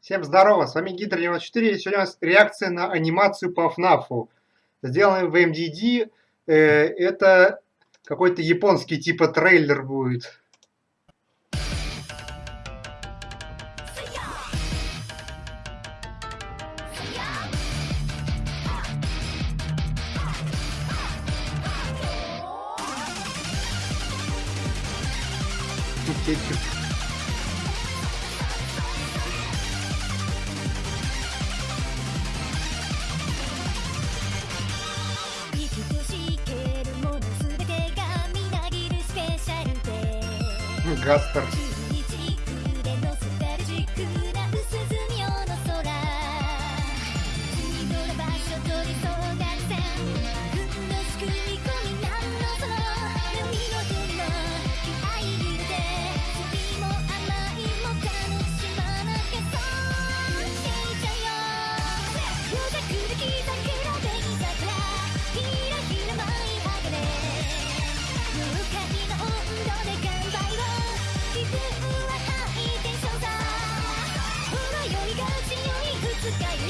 Всем здорово, с вами Гидро94, и сегодня у нас реакция на анимацию по FNAF. Сделанная в MDD, э, это какой-то японский типа трейлер будет. Кетчуп. Гаспер.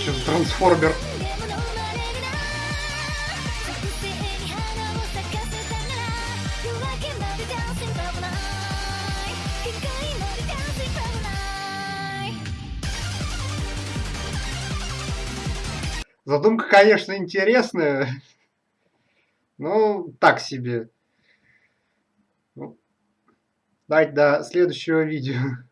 Сейчас трансформер. Задумка, конечно, интересная. Ну, так себе. Ну, давайте до следующего видео.